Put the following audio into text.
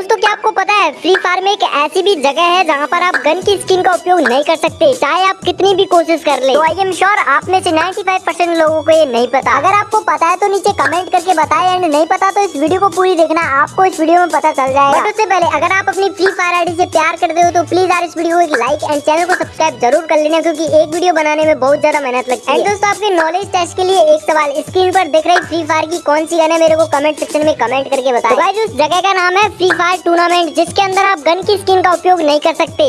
दोस्तों क्या आपको पता है फ्री फायर में एक ऐसी भी जगह है जहाँ पर आप गन की स्किन का उपयोग नहीं कर सकते, चाहे आप कितनी भी कोशिश कर ले। तो आई एम श्योर आप में से 95 परसेंट लोगों को ये नहीं पता। अगर आपको पता है तो नीचे कमेंट करके बताए एंड नहीं पता तो इस वीडियो को पूरी देखना, आपको इस वीडियो में पता चल जाएगा। उससे पहले, अगर आप अपनी फ्री फायर आईडी से प्यार करते हो तो प्लीज़ यार इस वीडियो को एक लाइक एंड चैनल को सब्सक्राइब ज़रूर कर लेना, क्योंकि एक वीडियो बनाने में बहुत ज़्यादा मेहनत लगती है। दोस्तों, आपके नॉलेज टेस्ट के लिए एक सवाल स्क्रीन पर देख रही फ्री फायर की कौन सी गन है, मेरे को कमेंट सेक्शन में कमेंट करके बताए। उस जगह का नाम है फ्री फायर टूर्नामेंट जिसके अंदर आप गन की स्किन का उपयोग नहीं कर सकते।